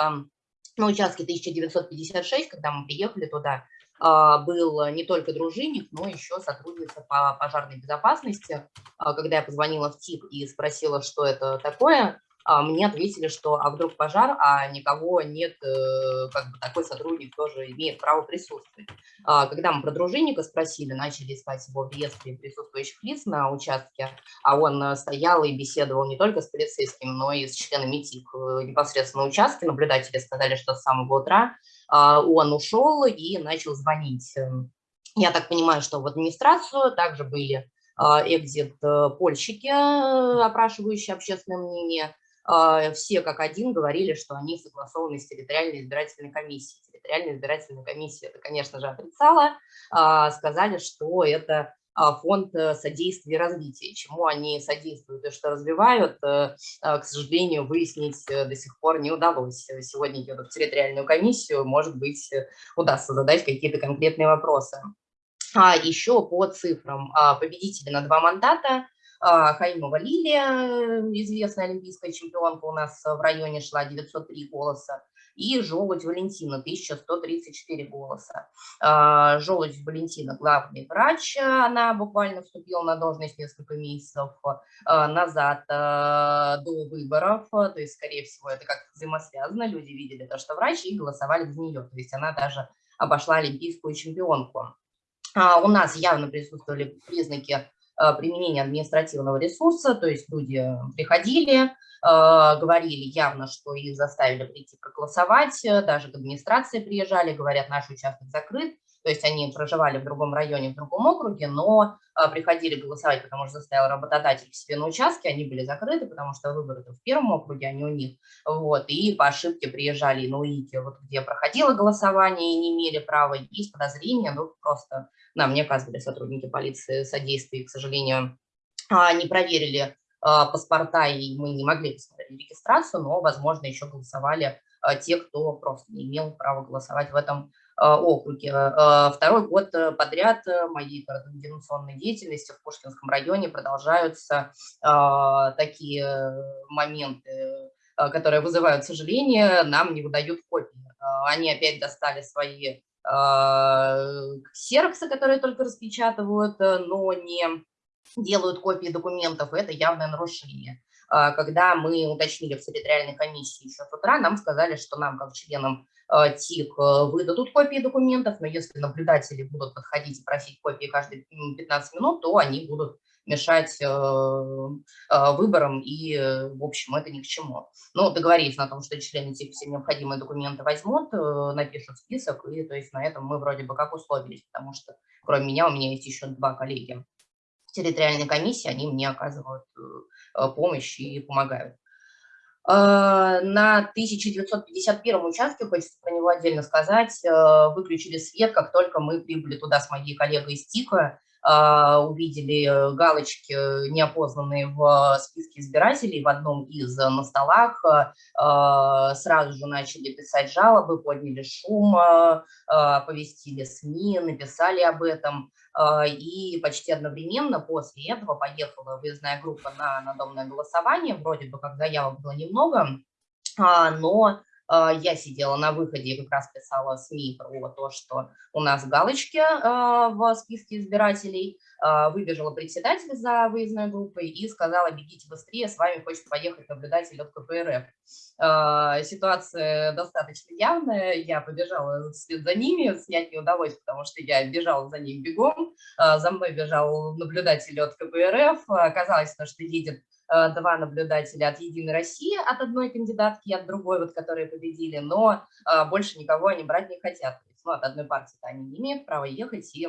На участке 1956, когда мы приехали туда, а, был не только дружинник, но еще сотрудница по пожарной безопасности. А, Когда я позвонила в ТИК и спросила, что это такое, а, мне ответили, что а вдруг пожар, а никого нет, э, как бы такой сотрудник тоже имеет право присутствовать. А, Когда мы про дружинника спросили, начали искать его в реестре присутствующих лиц на участке, а он э, стоял и беседовал не только с полицейским, но и с членами ТИК э, непосредственно на участке. Наблюдатели сказали, что с самого утра а, он ушел и начал звонить. Эм, Я так понимаю, что в администрацию также были экзит-польщики, э, опрашивающие общественное мнение. А, Все как один говорили, что они согласованы с территориальной избирательной комиссией. Территориальная избирательная комиссия это, конечно же, отрицала. А, Сказали, что это а, фонд э, содействия развития. Чему они содействуют и что развивают, э, а, к сожалению, выяснить э, до сих пор не удалось. Сегодня едут в территориальную комиссию, может быть, удастся задать какие-то конкретные вопросы. А еще по цифрам. А, Победители на два мандата. А, Хаимова Лилия, известная олимпийская чемпионка у нас в районе шла 903 голоса. И Желудь Валентина, 1134 голоса. А, Желудь Валентина главный врач, она буквально вступила на должность несколько месяцев а, назад а, до выборов, то есть, скорее всего, это как-то взаимосвязано, люди видели то, что врач, и голосовали за нее, то есть она даже обошла олимпийскую чемпионку. У нас явно присутствовали признаки применения административного ресурса, то есть люди приходили, а, говорили явно, что их заставили прийти проголосовать, э, даже к администрации приезжали, говорят, наш участок закрыт, то есть они проживали в другом районе, в другом округе, но а, приходили голосовать, потому что заставил работодатель к себе на участке, они были закрыты, потому что выборы в первом округе, а не у них, вот, и по ошибке приезжали на УИКи, вот где проходило голосование и не имели права, есть подозрения, ну, просто нам не оказывали сотрудники полиции содействия, к сожалению, а, не проверили паспорта, и мы не могли посмотреть регистрацию, но, возможно, еще голосовали те, кто просто не имел права голосовать в этом округе. Второй год подряд моей координационной деятельности в Пушкинском районе продолжаются такие моменты, которые вызывают сожаление, нам не выдают копии. Они опять достали свои ксероксы, которые только распечатывают, но не делают копии документов, это явное нарушение. А, когда мы уточнили в территориальной комиссии еще с утра, нам сказали, что нам, как членам а, ТИК, э, выдадут копии документов, но если наблюдатели будут подходить и просить копии каждые 15 минут, то они будут мешать э, а, выборам, и, в общем, это ни к чему. Но договорились на том, что члены ТИК все необходимые документы возьмут, э, напишут список, и то есть на этом мы вроде бы как условились, потому что кроме меня у меня есть еще два коллеги территориальной комиссии, они мне оказывают э, помощь и помогают. Э, на 1951 участке, хочется про него отдельно сказать, э, выключили свет, как только мы прибыли туда с моей коллегой из ТИКа, увидели галочки, неопознанные в списке избирателей в одном из на столах, сразу же начали писать жалобы, подняли шум, повестили СМИ, написали об этом. А, и почти одновременно после этого поехала выездная группа на надомное голосование. Вроде бы как заявок было немного, а, но а, я сидела на выходе и как раз писала СМИ про то, что у нас галочки в списке избирателей. Выбежала председатель за выездной группой и сказала, бегите быстрее, с вами хочет поехать наблюдатель от КПРФ. Ситуация достаточно явная, я побежала вслед за ними, снять не удалось, потому что я бежала за ним бегом, за мной бежал наблюдатель от КПРФ, оказалось, что едет два наблюдателя от «Единой России», от одной кандидатки и от другой, вот, которые победили, но э, больше никого они брать не хотят. То есть, ну, от одной партии они не имеют права ехать, и,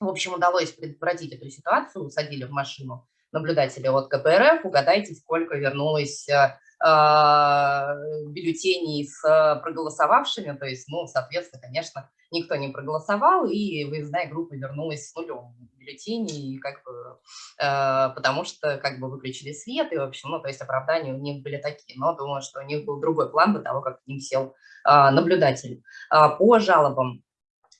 в общем, удалось предотвратить эту ситуацию, усадили в машину наблюдателя от КПРФ, угадайте, сколько вернулось э, бюллетеней с проголосовавшими, то есть, ну, соответственно, конечно, никто не проголосовал, и выездная группа вернулась с нулем бюллетеней, как бы, э, потому что как бы выключили свет, и, в общем, ну, то есть оправдания у них были такие, но думаю, что у них был другой план до того, как к ним сел э, наблюдатель. Э, по жалобам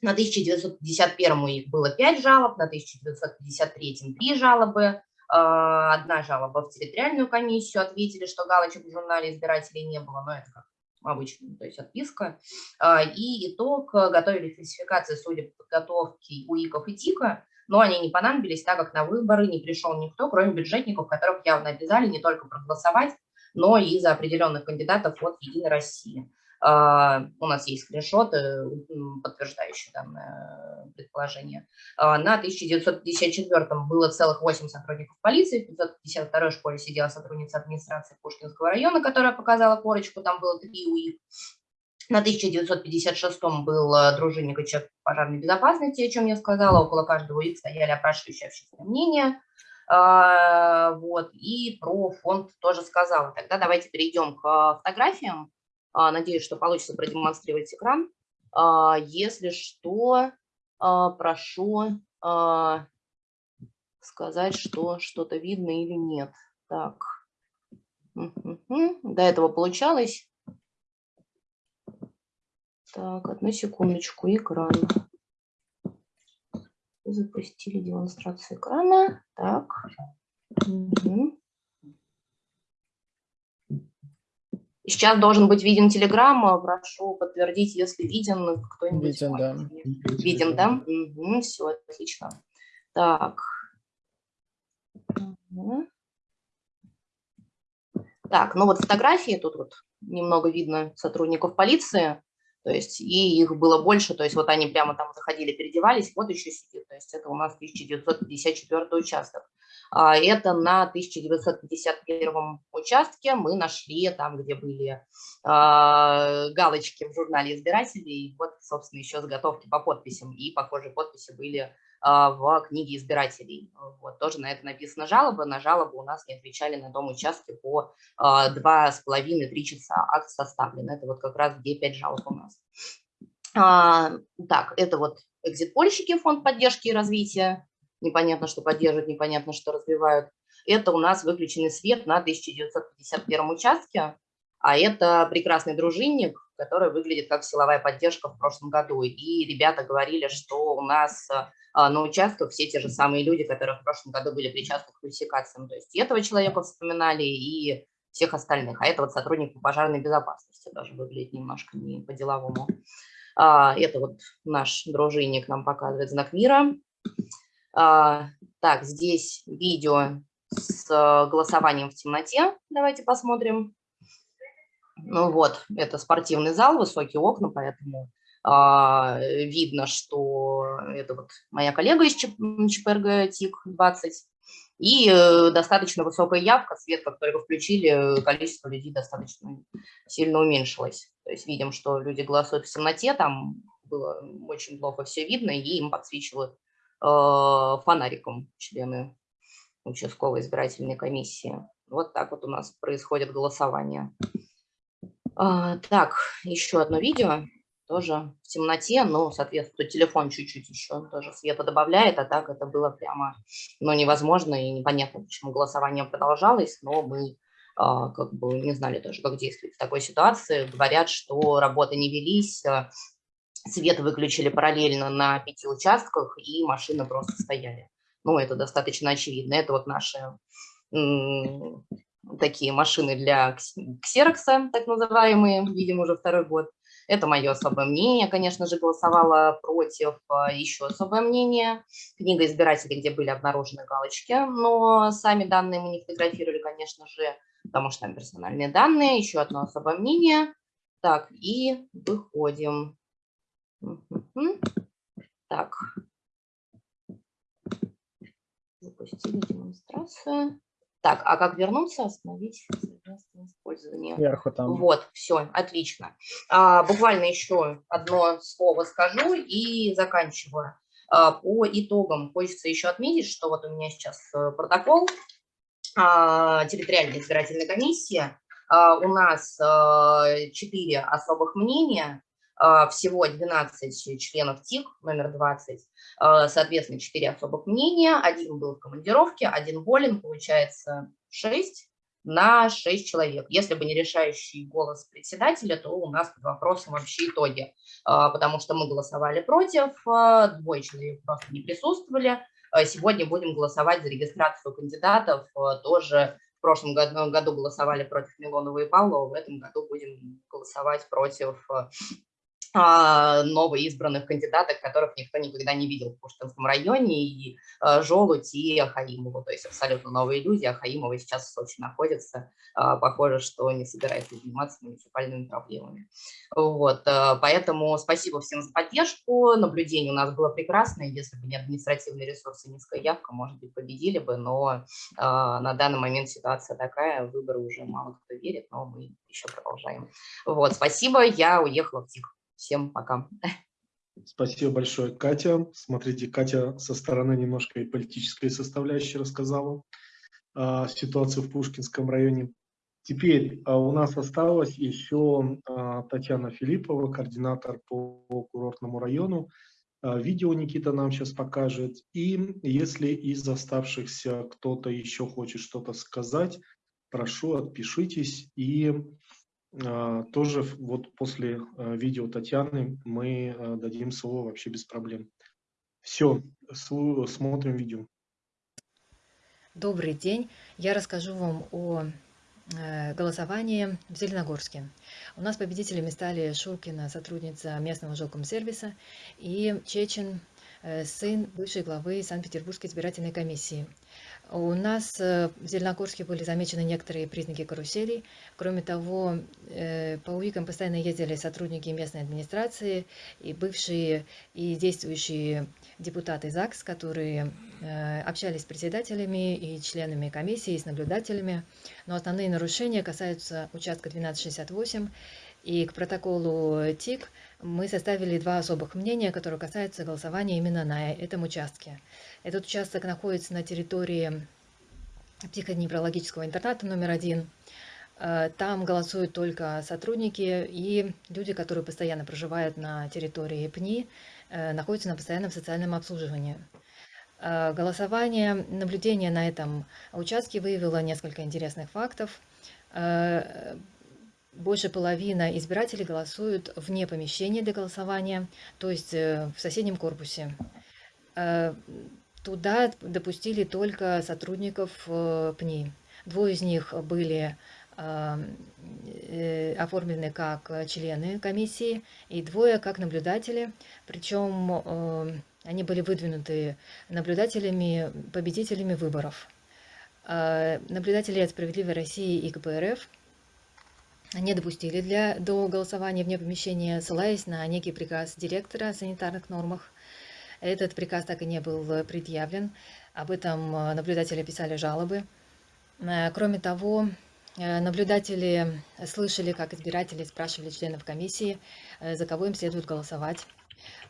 на 1951 их было 5 жалоб, на 1953 3 жалобы, одна жалоба в территориальную комиссию, ответили, что галочек в журнале избирателей не было, но это как обычно, то есть отписка. И итог, готовили фальсификации судеб подготовки УИКов и ТИКа, но они не понадобились, так как на выборы не пришел никто, кроме бюджетников, которых явно обязали не только проголосовать, но и за определенных кандидатов от «Единой России». Uh, у нас есть скриншоты, подтверждающие данное предположение. Uh, на 1954 было целых 8 сотрудников полиции, в 552 школе сидела сотрудница администрации Пушкинского района, которая показала корочку, там было три УИК. На 1956 был э, дружинник и человек пожарной безопасности, о чем я сказала. Около каждого их стояли опрашивающие общественное мнение. А, вот, и про фонд тоже сказала. Тогда давайте перейдем к фотографиям. А, надеюсь, что получится продемонстрировать экран. А, если что, прошу сказать, что что-то видно или нет. Так, до этого получалось. Так, одну секундочку, экран. Запустили демонстрацию экрана. Так. Угу. Сейчас должен быть виден телеграмма. Прошу подтвердить, если виден кто-нибудь. Виден, да. Виден, да? Угу, все, отлично. Так. Угу. Так, ну вот фотографии, тут вот немного видно сотрудников полиции. То есть и их было больше, то есть вот они прямо там заходили, переодевались, вот еще сидит, то есть это у нас 1954 участок. А это на 1951 участке мы нашли там, где были а, галочки в журнале избирателей, вот, собственно, еще заготовки по подписям, и похожие подписи были в книге избирателей. Вот, тоже на это написана жалоба. На жалобу у нас не отвечали на том участке по а, два с половиной-три часа. Акт составлен. Это вот как раз где пять жалоб у нас. А, так, это вот экзит-польщики, фонд поддержки и развития. Непонятно, что поддерживают, непонятно, что развивают. это у нас выключенный свет на 1951 участке, а это прекрасный дружинник, который выглядит как силовая поддержка в прошлом году. И ребята говорили, что у нас а, на участках все те же самые люди, которые в прошлом году были причастны к фальсификациям. То есть и этого человека вспоминали, и всех остальных. А это вот сотрудник по пожарной безопасности даже выглядит немножко не по-деловому. А, это вот наш дружинник нам показывает знак мира. А, так, здесь видео с голосованием в темноте. Давайте посмотрим. Ну вот, это спортивный зал, высокие окна, поэтому а, видно, что это вот моя коллега из ЧПРГ ТИК-20. И э, достаточно высокая явка, свет, как только включили, количество людей достаточно сильно уменьшилось. То есть видим, что люди голосуют в темноте, там было очень плохо все видно, и им подсвечивают э, фонариком члены участковой избирательной комиссии. Вот так вот у нас происходит голосование. А, так, еще одно видео, тоже в темноте, но, соответственно, телефон чуть-чуть еще тоже света добавляет, а так это было прямо, ну, невозможно и непонятно, почему голосование продолжалось, но мы а, как бы не знали тоже, как действовать в такой ситуации. Говорят, что работы не велись, а, свет выключили параллельно на пяти участках, и машины просто стояли. Ну, это достаточно очевидно. Это вот наши такие машины для ксерокса, так называемые, видим уже второй год. Это мое особое мнение, конечно же, голосовала против. А, Еще особое мнение. Книга избирателей, где были обнаружены галочки, но сами данные мы не фотографировали, конечно же, потому что там персональные данные. Еще одно особое мнение. Так, и выходим. Так. Запустили демонстрацию. Так, а как вернуться, остановить использование? Вверху там. Вот, все, отлично. А, буквально еще одно слово скажу и заканчиваю. А, по итогам хочется еще отметить, что вот у меня сейчас э, протокол а, территориальной избирательной комиссии. А, у нас а, четыре особых мнения, а, всего 12 членов ТИК, номер 20, а, соответственно, 4 особых мнения, один был в командировке, один болен, получается 6 на 6 человек. Если бы не решающий голос председателя, то у нас под вопросом вообще итоги, а, потому что мы голосовали против, двое человек просто не присутствовали. Сегодня будем голосовать за регистрацию кандидатов, тоже в прошлом году, году голосовали против Милонова и Павлова, в этом году будем голосовать против а, новоизбранных кандидаток, которых никто никогда не видел в Пушкинском районе, и а, Желудь, и Хаимову, то есть абсолютно новые люди, а Хаимова сейчас в Сочи находится, а, похоже, что не собирается заниматься муниципальными проблемами. Вот, поэтому спасибо всем за поддержку, наблюдение у нас было прекрасное, если бы не административные ресурсы, низкая явка, может быть, победили бы, но на данный момент ситуация такая, выборы уже мало кто верит, но мы еще продолжаем. Вот, спасибо, я уехала в ТИК. Всем пока. Спасибо большое, Катя. Смотрите, Катя со стороны немножко и политической составляющей рассказала а, ситуацию в Пушкинском районе. Теперь а, у нас осталась еще а, Татьяна Филиппова, координатор по курортному району. А, видео Никита нам сейчас покажет. И если из оставшихся кто-то еще хочет что-то сказать, прошу, отпишитесь и тоже вот после а, видео Татьяны мы а, дадим слово вообще без проблем. Все, смотрим видео. Добрый день. Я расскажу вам о э, голосовании в Зеленогорске. У нас победителями стали Шуркина, сотрудница местного жилкомсервиса, и Чечин, э, сын бывшей главы Санкт-Петербургской избирательной комиссии. У нас э, в Зеленогорске были замечены некоторые признаки каруселей. Кроме того, э, по УИКам постоянно ездили сотрудники местной администрации и бывшие и действующие депутаты ЗАГС, которые э, общались с председателями и членами комиссии, с наблюдателями. Но основные нарушения касаются участка 1268 и к протоколу ТИК мы составили два особых мнения, которые касаются голосования именно на этом участке. Этот участок находится на территории психодневрологического интерната номер один. Э, там голосуют только сотрудники и люди, которые постоянно проживают на территории ПНИ, э, находятся на постоянном социальном обслуживании. Э, Голосование, наблюдение на этом участке выявило несколько интересных фактов. Больше половины избирателей голосуют вне помещения для голосования, то есть э, в соседнем корпусе. Э, Туда допустили только сотрудников э, ПНИ. Двое из них были оформлены как члены комиссии и двое как наблюдатели. Причем они были выдвинуты наблюдателями, победителями выборов. Наблюдатели от «Справедливой России» и КПРФ не допустили для, до голосования вне помещения, ссылаясь на некий приказ директора о санитарных нормах. Этот приказ так и не был предъявлен. Об этом э, наблюдатели писали жалобы. Э, Кроме того, э, наблюдатели слышали, как избиратели спрашивали членов комиссии, за кого им следует голосовать.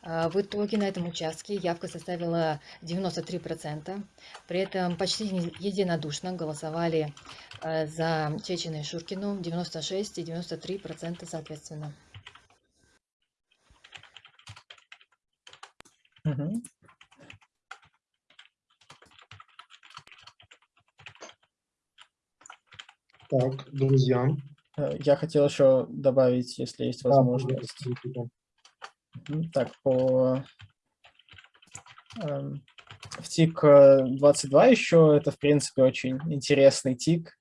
В итоге на этом участке явка составила 93%. При этом почти единодушно голосовали за Чечина и Шуркину 96 и 93% соответственно. Мгм. Так, друзья. Э, Я хотел еще добавить, если есть Да, возможность. Мгм. Так, по эм, в ТИК э, 22 еще это, в принципе, очень интересный ТИК.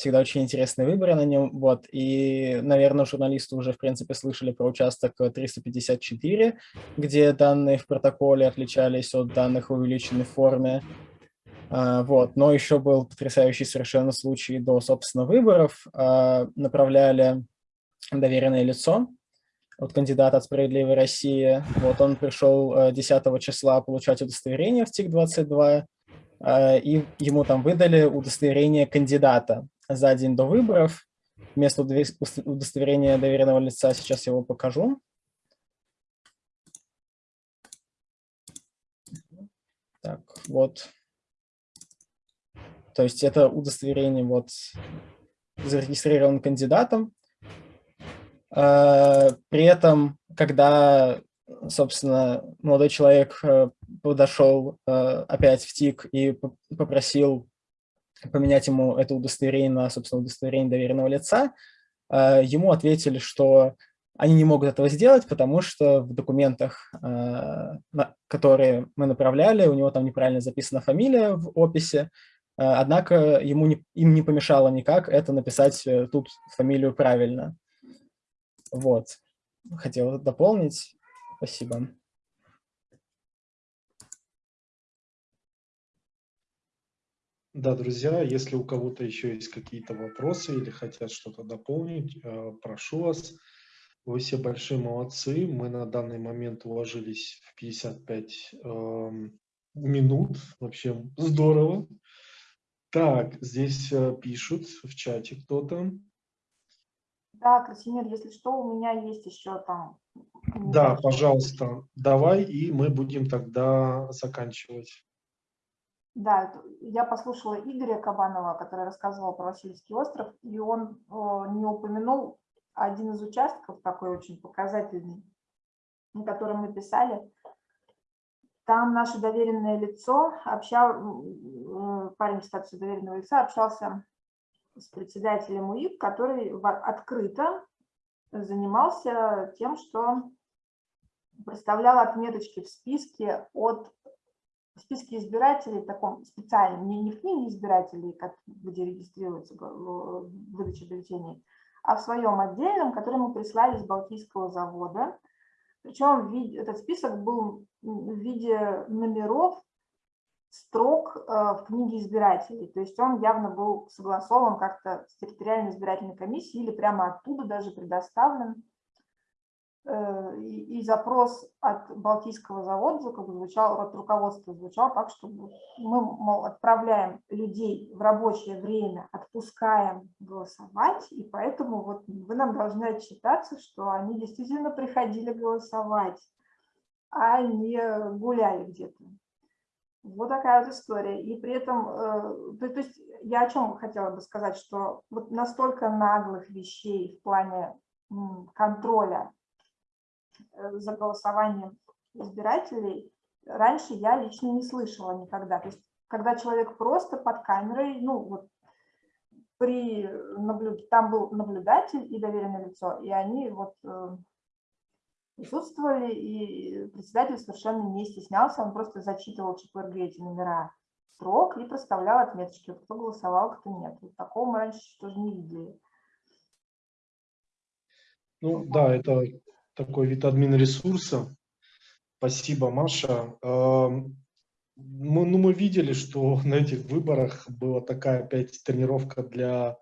Всегда очень интересные выборы на нем. Вот. И, наверное, журналисты уже, в принципе, слышали про участок э, 354, где данные в протоколе отличались от данных в увеличенной форме. А, Вот. Но еще был потрясающий совершенно случай до, собственно, выборов. А, Направляли доверенное лицо от кандидата от «Справедливой России». Вот он пришел э, 10 числа получать удостоверение в ТИК-22, э, и ему там выдали удостоверение кандидата за день до выборов. Вместо удостоверения доверенного лица сейчас его покажу. Так, вот. То есть это удостоверение вот зарегистрирован кандидатом, Э, При этом, когда, собственно, молодой человек э, подошел э, опять в ТИК и попросил поменять ему это удостоверение на, собственно, удостоверение доверенного лица, э, ему ответили, что они не могут этого сделать, потому что в документах, э, которые мы направляли, у него там неправильно записана фамилия в описи, э, однако ему не, им не помешало никак это написать тут фамилию правильно. Вот. Хотел дополнить. Спасибо. Да, друзья, если у кого-то еще есть какие-то вопросы или хотят что-то дополнить, э, прошу вас. Вы все большие молодцы. Мы на данный момент уложились в 55 эм, минут. Вообще здорово. Так, здесь э, пишут в чате кто-то. Да, Красимир, если что, у меня есть еще там... Да, пожалуйста, давай, и мы будем тогда заканчивать. Да, я послушала Игоря Кабанова, который рассказывал про Васильевский остров, и он не упомянул один из участков, такой очень показательный, на котором мы писали. Там наше доверенное лицо, общал, парень в статусе доверенного лица общался с председателем УИК, который открыто занимался тем, что проставлял отметочки в списке от в списке избирателей, таком специальном, не, не в книге избирателей, как, где регистрируется выдача бюллетеней, а в своем отдельном, который мы прислали с Балтийского завода. Причем этот список был в виде номеров строк э, в книге избирателей. То есть он явно был согласован как-то с территориальной избирательной комиссией или прямо оттуда даже предоставлен. Э, И, и запрос от Балтийского завода как бы звучал, от руководства звучал так, что мы, мол, отправляем людей в рабочее время, отпускаем голосовать, и поэтому вот вы нам должны отчитаться, что они действительно приходили голосовать, а не гуляли где-то. Вот такая вот история. И при этом, э, то, то есть я о чем хотела бы сказать, что вот настолько наглых вещей в плане контроля за голосованием избирателей э, раньше я лично не слышала никогда. То есть, когда человек просто под камерой, ну, вот, при наблюд... там был наблюдатель и доверенное лицо, и они вот э, присутствовали, и председатель совершенно не стеснялся, он просто зачитывал ЧПРГ эти номера строк и проставлял отметочки, кто голосовал, кто нет. Вот такого мы раньше тоже не видели. Ну да, это такой вид админ ресурса. Спасибо, Маша. Мы, ну, мы видели, что *laughs* на этих выборах была такая опять тренировка для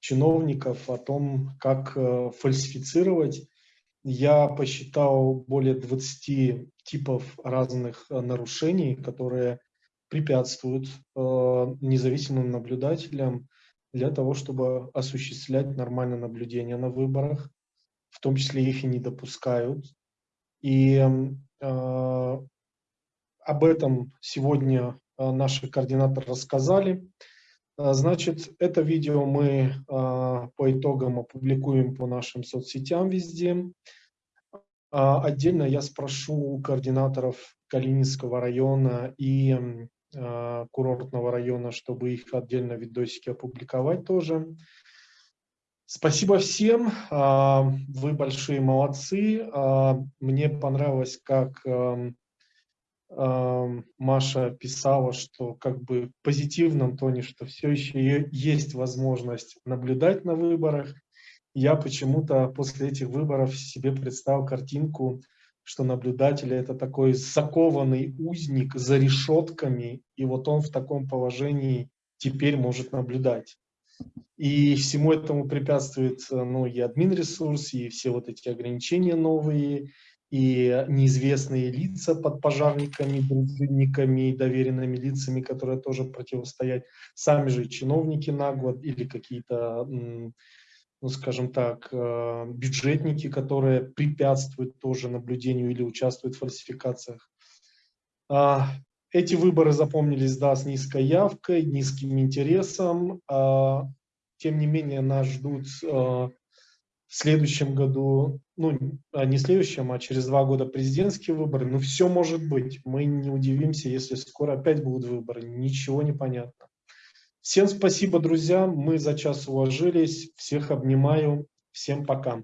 чиновников о том, как э, фальсифицировать. Я посчитал более 20 типов разных э, нарушений, которые препятствуют э, независимым наблюдателям для того, чтобы осуществлять нормальное наблюдение на выборах в том числе их и не допускают. И э, об этом сегодня э, наши координаторы рассказали. Э, значит, это видео мы э, по итогам опубликуем по нашим соцсетям везде. А отдельно я спрошу у координаторов Калининского района и курортного района, чтобы их отдельно видосики опубликовать тоже. Спасибо всем, а, вы большие молодцы. А, мне понравилось, как Маша писала, что как бы в позитивном тоне, что все еще есть возможность наблюдать на выборах. Я почему-то после этих выборов себе представил картинку, что наблюдатель это такой закованный узник за решетками, и вот он в таком положении теперь может наблюдать. И всему этому препятствует э, ну, и админ ресурс, и все вот эти ограничения новые, и неизвестные лица под пожарниками, дружинниками, доверенными лицами, которые тоже противостоят, сами же чиновники на год или какие-то, ну скажем так, э, бюджетники, которые препятствуют тоже наблюдению или участвуют в фальсификациях. Эти выборы запомнились, да, с низкой явкой, низким интересом. А, тем не менее, нас ждут а, в следующем году, ну, а, не в следующем, а через два года президентские выборы. Но все может быть. Мы не удивимся, если скоро опять будут выборы. Ничего не понятно. Всем спасибо, друзья. Мы за час уложились. Всех обнимаю. Всем пока.